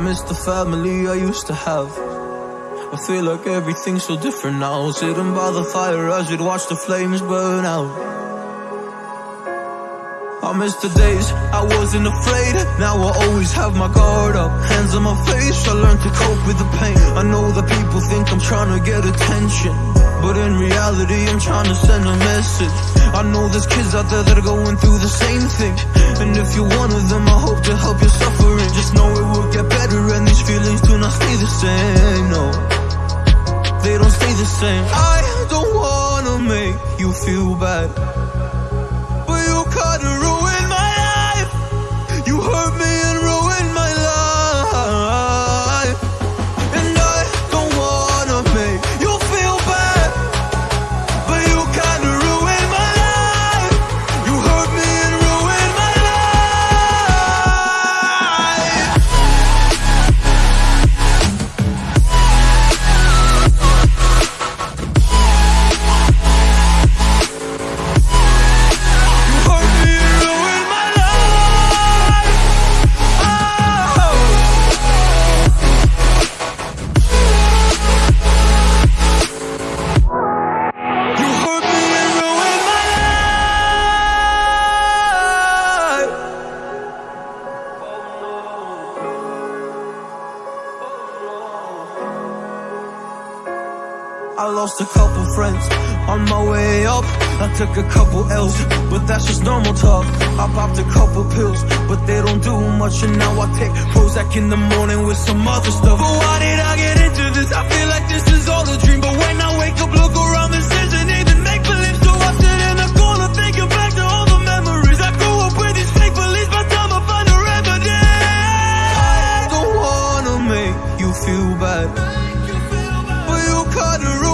miss the family I used to have. I feel like everything's so different now. Sitting by the fire as we'd watch the flames burn out. I miss the days I wasn't afraid Now I always have my guard up Hands on my face, I learned to cope with the pain I know that people think I'm trying to get attention But in reality I'm trying to send a message I know there's kids out there that are going through the same thing And if you're one of them I hope to help you suffering I don't wanna make you feel bad I lost a couple friends on my way up. I took a couple L's, but that's just normal talk. I popped a couple pills, but they don't do much. And now I take Prozac in the morning with some other stuff. But why did I get into this? I feel like this is all a dream. But when I wake up, look around, this isn't even make believe. So I sit in the corner thinking back to all the memories. I grew up with these fake beliefs. By time I find a remedy, I don't wanna make you feel bad, but you cut a